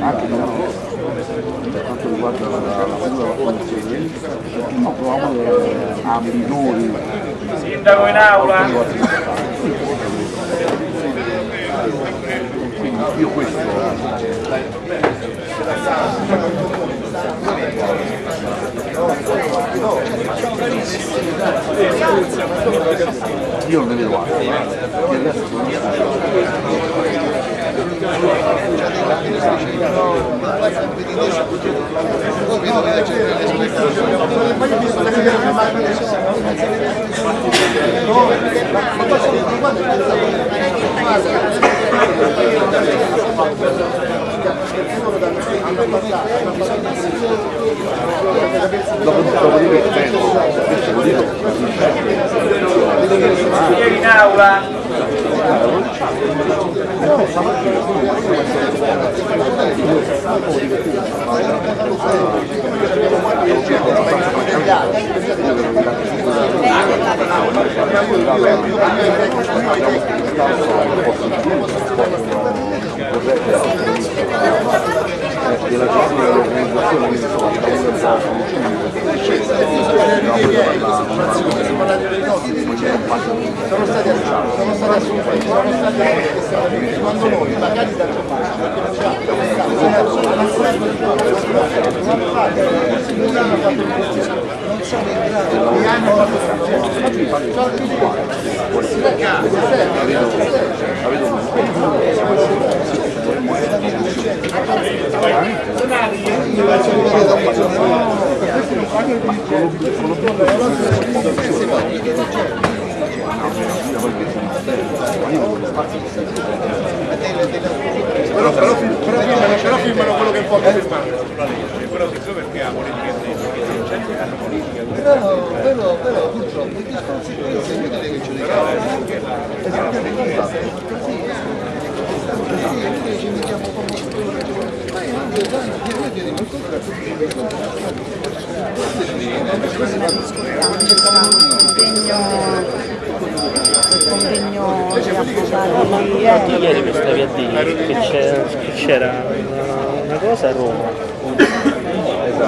anche per quanto riguarda la, della formazione, no, proviamo a minori. Sindaco in aula! Quindi io questo io non ne vedo altro, eh. il resto sono dopo in aula Grazie. Della gestione dell'organizzazione che si sono sono stati assunti, sono stati assunti, sono stati quando noi magari da non sono in grado di hanno Però, però, però, però firmano quello che può firmare. Però siccome abbiamo le però, però, però purtroppo di conseguenza è inutile che ce le Sì, ci mettiamo come ma io non chiediamo il convegno di avvocati ieri. Mi stavi a dire che c'era una, una cosa a Roma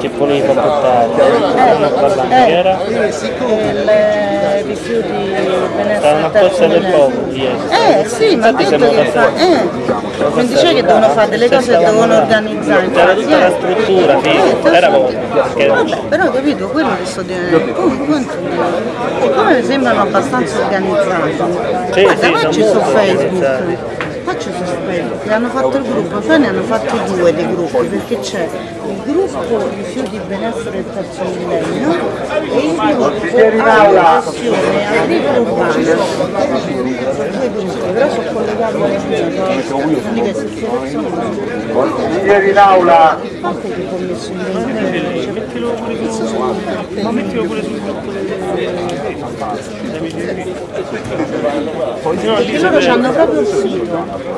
che volevi portare una parlando che era il rifiuti benessere Stavano a Corsa del Popolo ieri. Eh sì, ma detto che fa, eh, mi dice che devono fare delle cose e devono organizzare. C'era tutta la struttura, sì, Eh, era Vabbè, però capito, quello che sto dicendo, come, siccome mi sembrano abbastanza organizzati, guarda, sì, sono su Facebook, facci su Facebook, hanno fatto il gruppo, poi ne hanno fatti due dei gruppi, perché c'è il gruppo rifiuti benessere del terzo millennio e il gruppo agricoltura agricola urbana. Due gruppi, però sono collegati alle che Ieri in aula! che pure su ma mettilo pure sul gruppo perché loro hanno proprio il sito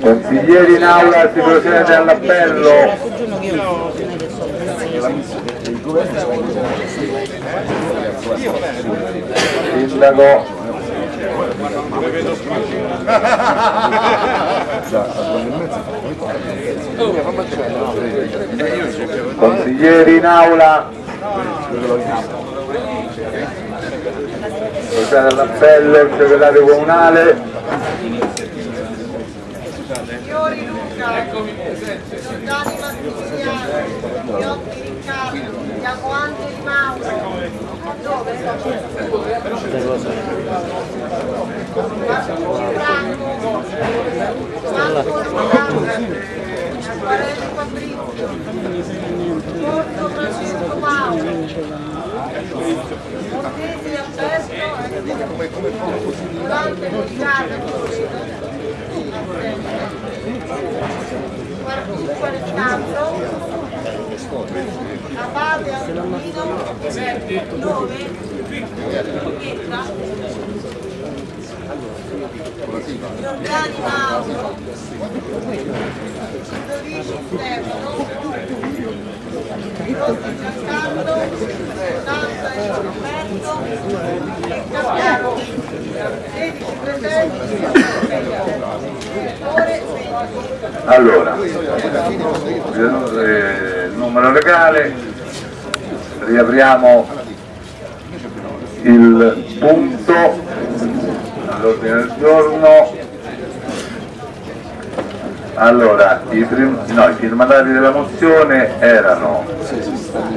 Consiglieri in aula si procede all'appello. Sindaco. Consiglieri in aula. Procede all'appello il segretario comunale. Fiori Luca, Giordani Mattiniano, Iotti Riccardo, Diacoangeli Mauro, dove? Marcucci Franco, Marco Orlando, Acquarelli Fabrizio, Porto Francesco Mauro, Montesi Alberto, Volante Riccardo, Guarduccio Alessandro, Abate Antonino? Pietra, Giordani Mauro, Ludovici Stefano, Rossi Giancarlo, Nanta e Roberto, Cambiano, 16 presenti, Allora, eh, numero legale, riapriamo il punto all'ordine del giorno. Allora, i, prim- no, i firmatari della mozione erano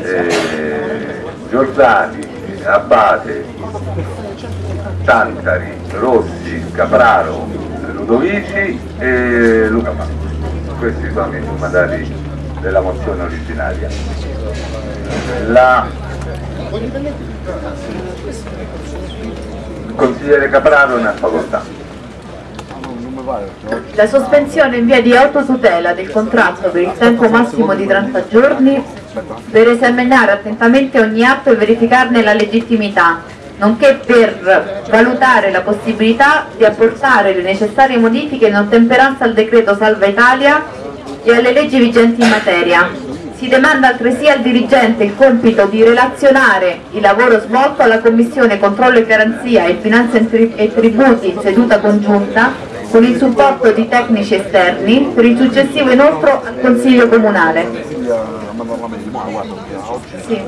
eh, Giordani, Abate, Tantari, Rossi, Capraro, Ludovici e Luca Manco. Questi sono i firmatari della mozione originaria. La... Consigliere Capraro ha facoltà. La sospensione in via di autotutela del contratto per il tempo massimo di 30 giorni per esaminare attentamente ogni atto e verificarne la legittimità, nonché per valutare la possibilità di apportare le necessarie modifiche in ottemperanza al decreto Salva Italia e alle leggi vigenti in materia. Si demanda altresì al dirigente il compito di relazionare il lavoro svolto alla Commissione Controllo e Garanzia e Finanze e Tri- e Tributi in seduta congiunta con il supporto di tecnici esterni per il successivo inoltro al Consiglio Comunale. Sì.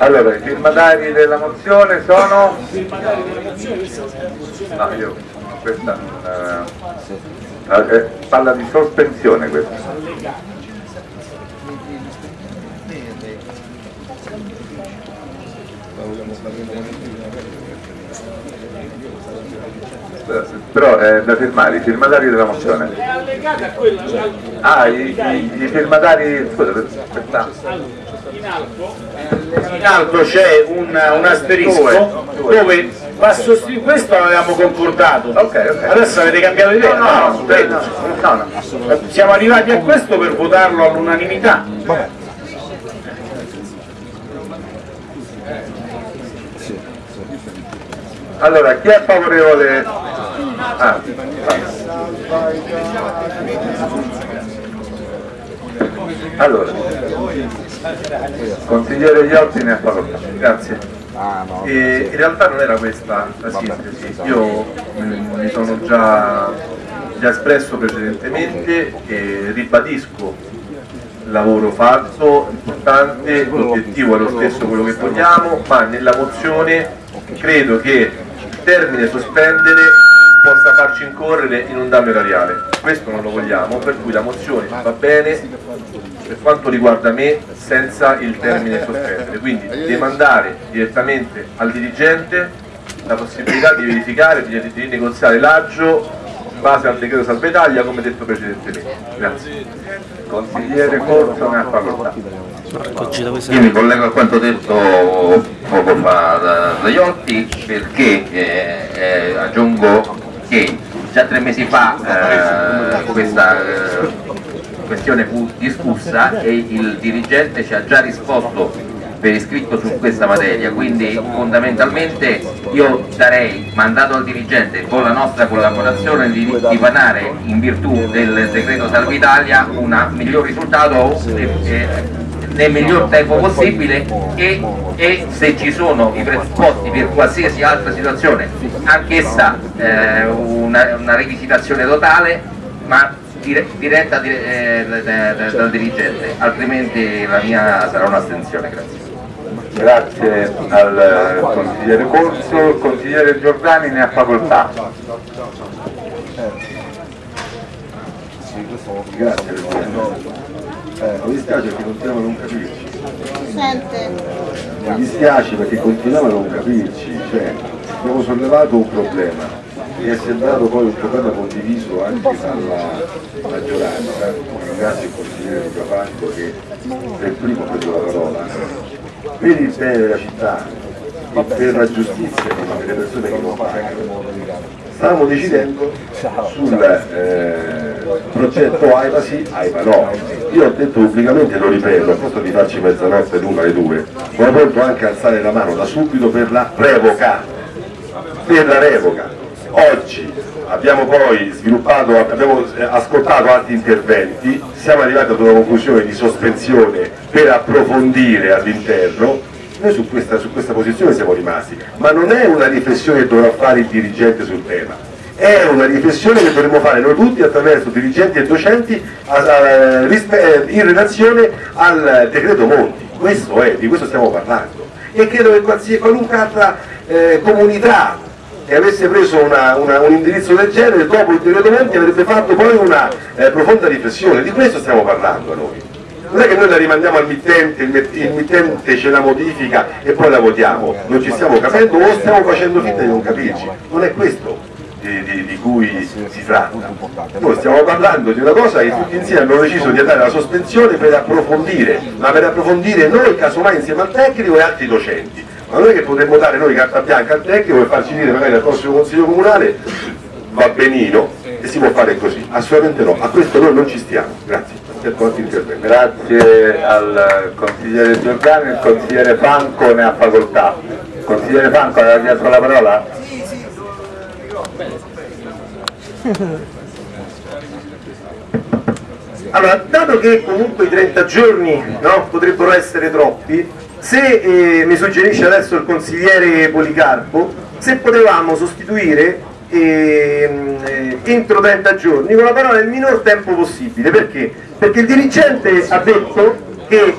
Allora, i firmatari della mozione sono? No, io questa eh, eh, parla di sospensione questa. Però è da firmare, i firmatari della mozione. È allegata a quella Ah, i, i- i firmatari, scusa, aspetta. in alto. In alto c'è un, un asterisco dove va sostituito, questo avevamo concordato, adesso avete cambiato idea? No, no, no, credo. no, no. Siamo arrivati a questo per votarlo all'unanimità. Allora, chi è favorevole? Ah, allora, consigliere Iotti ne ha facoltà. Grazie. E in realtà non era questa la sintesi, io mm, mi sono già, già espresso precedentemente e ribadisco lavoro fatto, importante, l'obiettivo è lo stesso quello che vogliamo, ma nella mozione credo che il termine sospendere possa farci incorrere in un danno erariale. Questo non lo vogliamo, per cui la mozione va bene per quanto riguarda me senza il termine sospendere, quindi demandare direttamente al dirigente la possibilità di verificare, di, di negoziare l'aggio in base al decreto salva Italia come detto precedentemente. Grazie. Consigliere Corso ne ha facoltà. Io mi collego a quanto detto poco fa da, da Iotti perché eh, eh, aggiungo che già tre mesi fa eh, questa eh, questione fu discussa e il dirigente ci ha già risposto per iscritto su questa materia, quindi fondamentalmente io darei mandato al dirigente con la nostra collaborazione di, di vanare in virtù del decreto Salva Italia un miglior risultato nel miglior tempo possibile e, e se ci sono i presupposti per qualsiasi altra situazione, anch'essa eh, una, una rivisitazione totale, ma dire- diretta dire- eh, da- da- dal dirigente, altrimenti la mia sarà un'astensione, grazie. Grazie al consigliere Corso, il consigliere Giordani ne ha facoltà. Grazie Presidente. Eh, mi dispiace perché continuiamo a non capirci. Mi dispiace perché continuiamo a non capirci, cioè abbiamo sollevato un problema e è sembrato poi un problema condiviso anche dalla maggioranza. Ringrazio il consigliere Lucafanco che per primo ha preso la parola. Per il bene della città e per la giustizia delle persone che non pagano, stavamo decidendo sul eh, progetto AIPA sì, AIPA no. Io ho detto pubblicamente, lo ripeto, a posto di farci mezzanotte l'una alle due, sono pronto anche alzare la mano da subito per la revoca, per la revoca. Oggi abbiamo poi sviluppato, abbiamo eh, ascoltato altri interventi, siamo arrivati ad una conclusione di sospensione per approfondire all'interno, noi su questa, su questa posizione siamo rimasti, ma non è una riflessione che dovrà fare il dirigente sul tema, è una riflessione che dovremmo fare noi tutti attraverso dirigenti e docenti a- a- rispe- in relazione al decreto Monti, questo è, di questo stiamo parlando. E credo che qualunque altra eh, comunità che avesse preso una- una- un indirizzo del genere dopo Monti avrebbe fatto poi una eh, profonda riflessione, di questo stiamo parlando noi. Non è che noi la rimandiamo al mittente, il, il mittente ce la modifica e poi la votiamo, non ci stiamo capendo o stiamo facendo finta di non capirci, non è questo di, di- di cui si tratta. Noi stiamo parlando di una cosa che tutti insieme abbiamo deciso di andare alla sospensione per approfondire, ma per approfondire noi casomai insieme al tecnico e altri docenti. Ma non è che potremmo dare noi carta bianca al tecnico e farci dire magari al prossimo consiglio comunale va benino e si può fare così. Assolutamente no, a questo noi non ci stiamo. Grazie. Grazie al consigliere Giordani, il consigliere Franco ne ha facoltà. Consigliere Franco, aveva chiesto la parola? Allora, dato che comunque i 30 giorni no, potrebbero essere troppi, se eh, mi suggerisce adesso il consigliere Policarpo, se potevamo sostituire ehm, eh, entro 30 giorni con la parola il minor tempo possibile, perché? Perché il dirigente ha detto che...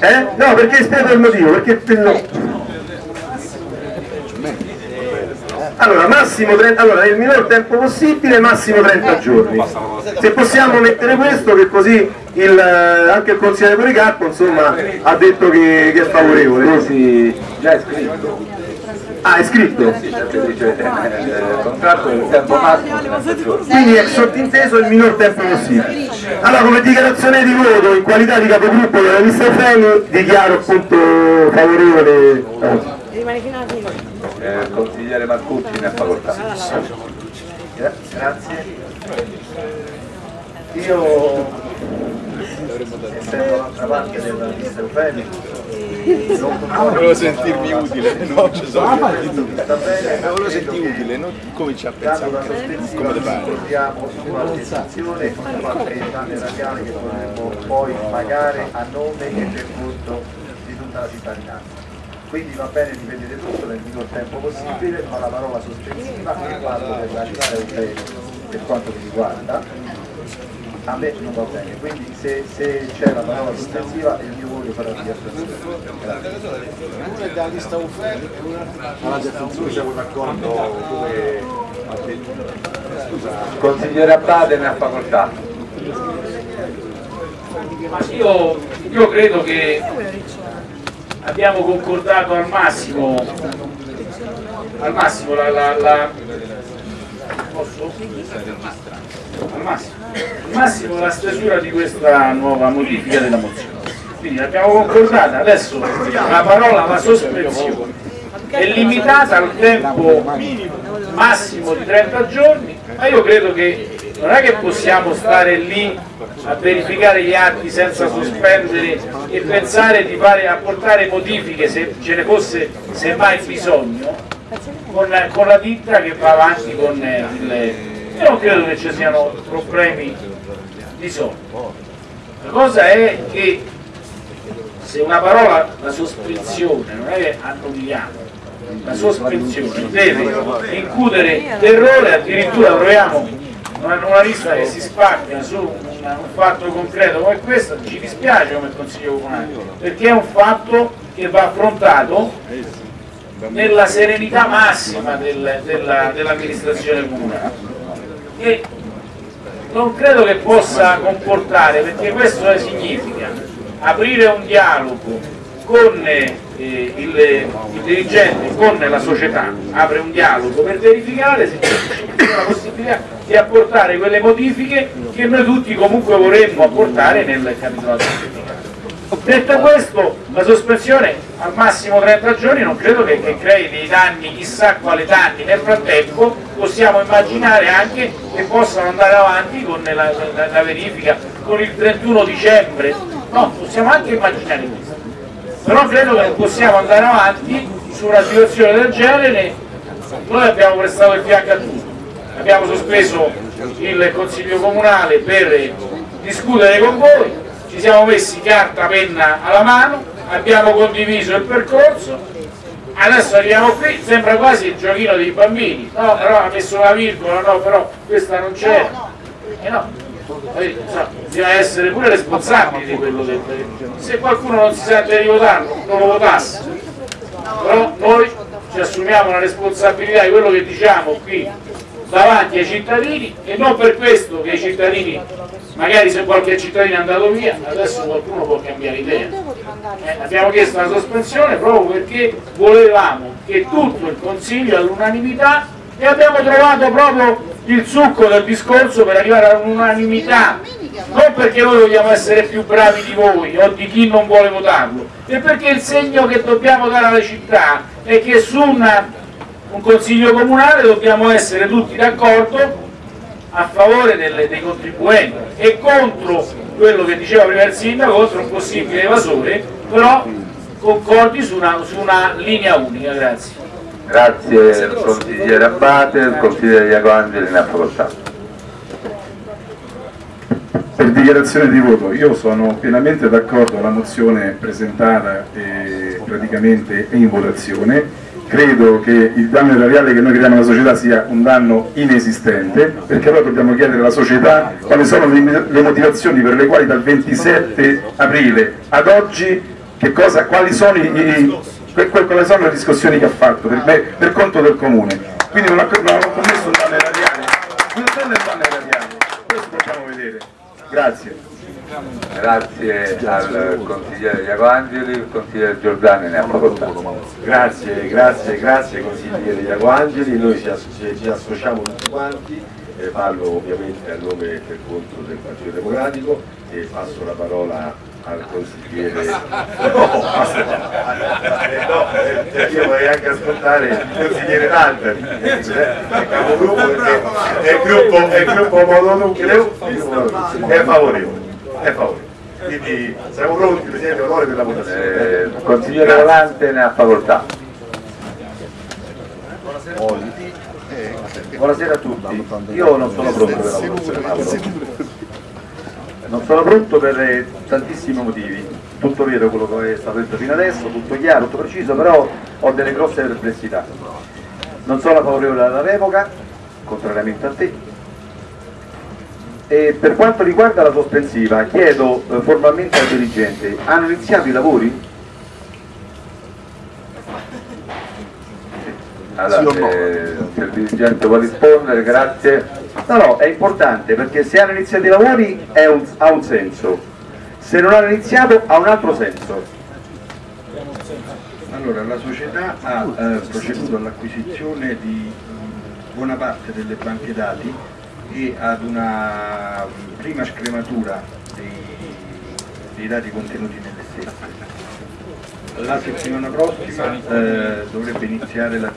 Eh? No, perché spiego il motivo, perché... Allora, massimo 30, allora, nel minor tempo possibile, massimo 30 giorni. Se possiamo mettere questo, che così il, eh, anche il consigliere Policarpo insomma, ha detto che, che è favorevole. già è scritto. Ah, è scritto? Il contratto del tempo massimo. Quindi è sottinteso il minor tempo possibile. Allora, come dichiarazione di voto, in qualità di capogruppo della lista Freni, dichiaro appunto favorevole. Rimane fino alla fine. Eh, il consigliere Marcucci ne ha facoltà. Gra- Grazie. Io, essendo dall'altra parte della lista Eufemi, Volevo sentirmi utile, no? Ci sono Volevo sentirmi utile, non cominci a pensare come ci pare. ricordiamo sulla legislazione qualche danno erariale che dovremmo poi pagare a nome e per conto di tutta la cittadinanza. Quindi va bene rivedere tutto nel minor tempo possibile, ma la parola sospensiva che parlo della lista europea per quanto mi riguarda, a me non va bene, quindi se, se c'è la parola sospensiva il mio voto sarà di astensione. Una è della lista UFEL e un'altra siamo d'accordo come ha detto. Scusa, Il consigliere Abbate ne ha facoltà. Ma io, io credo che abbiamo concordato al massimo, al massimo la, la, la- posso? Al massimo, massimo la stesura di questa nuova modifica della mozione. Quindi l'abbiamo concordata, adesso la parola la sospensione è limitata al tempo massimo di 30 giorni, ma io credo che non è che possiamo stare lì a verificare gli atti senza sospendere e pensare di fare, apportare modifiche se ce ne fosse semmai bisogno con, con la ditta che va avanti con il... Io non credo che ci siano problemi di solito. La cosa è che se una parola, la sospensione, non è che annulliamo, la sospensione deve includere terrore, addirittura troviamo una, una lista che si spacca su un, un fatto concreto come questo, ci dispiace come Consiglio Comunale, perché è un fatto che va affrontato nella serenità massima del- della- dell'amministrazione comunale. E non credo che possa comportare, perché questo significa aprire un dialogo con eh, il, il dirigente, con la società, apre un dialogo per verificare se c'è la possibilità di apportare quelle modifiche che noi tutti comunque vorremmo apportare nel capitolato. Detto questo, la sospensione al massimo 30 giorni non credo che, che crei dei danni, chissà quali danni. Nel frattempo possiamo immaginare anche che possano andare avanti con la, la- la verifica con il 31 dicembre. No, possiamo anche immaginare questo. Però credo che possiamo andare avanti su una situazione del genere noi abbiamo prestato il fianco a tutti, abbiamo sospeso il Consiglio Comunale per discutere con voi, ci siamo messi carta, penna alla mano, abbiamo condiviso il percorso, adesso arriviamo qui, sembra quasi il giochino dei bambini, no però ha messo la virgola, no però questa non c'è, e no, poi, so, bisogna essere pure responsabili di quello che se qualcuno non si sente di votarlo, non lo votasse però noi ci assumiamo la responsabilità di quello che diciamo qui davanti ai cittadini e non per questo che i cittadini magari se qualche cittadino è andato via adesso qualcuno può cambiare idea. Eh, abbiamo chiesto la sospensione proprio perché volevamo che tutto il Consiglio all'unanimità e abbiamo trovato proprio il succo del discorso per arrivare all'unanimità. Non perché noi vogliamo essere più bravi di voi o di chi non vuole votarlo è perché il segno che dobbiamo dare alla città è che su una, un consiglio comunale dobbiamo essere tutti d'accordo a favore delle, dei contribuenti e contro quello che diceva prima il sindaco, contro un possibile evasore, però concordi su una, su una linea unica. Grazie. Grazie consigliere Abate, il consigliere Iaco Angeli ne ha facoltà. Per dichiarazione di voto, io sono pienamente d'accordo con la mozione presentata e praticamente è in votazione. Credo che il danno erariale che noi creiamo alla società sia un danno inesistente, perché allora dobbiamo chiedere alla società quali sono le motivazioni per le quali dal 27 aprile ad oggi cosa, quali, sono i, quali, sono le discussioni che ha fatto per, me, per conto del comune. Quindi non ha, non ha commesso un danno erariale. Non è un danno erariale, questo possiamo vedere. Grazie. Grazie al consigliere Iaco Angeli, il consigliere Giordani ne ha facoltà. Grazie, grazie, grazie consigliere Iaco Angeli, noi ci, ci associamo tutti quanti, eh, parlo ovviamente a nome e per conto del Partito Democratico e passo la parola al consigliere. No, eh, no eh, io vorrei anche ascoltare il consigliere Talbert è capogruppo perché è il gruppo, è il gruppo mononucleo è favorevole è favorevole quindi siamo pronti Presidente onore per la votazione. Eh, consigliere Volante ne ha facoltà. Buonasera. A tutti, io non sono pronto per la votazione non sono pronto per tantissimi motivi, tutto vero quello che è stato detto fino adesso, tutto chiaro, tutto preciso, però ho delle grosse perplessità. Non sono favorevole alla revoca, contrariamente a te, e per quanto riguarda la sospensiva chiedo eh, formalmente al dirigente, hanno iniziato i lavori? Allora, sì no? eh, se il dirigente vuole rispondere, grazie. No, no, è importante perché se hanno iniziato i lavori un, ha un senso, se non hanno iniziato ha un altro senso. Allora, la società ha eh, proceduto all'acquisizione di buona parte delle banche dati e ad una prima scrematura dei, dei dati contenuti nelle stesse. La settimana prossima eh, dovrebbe iniziare la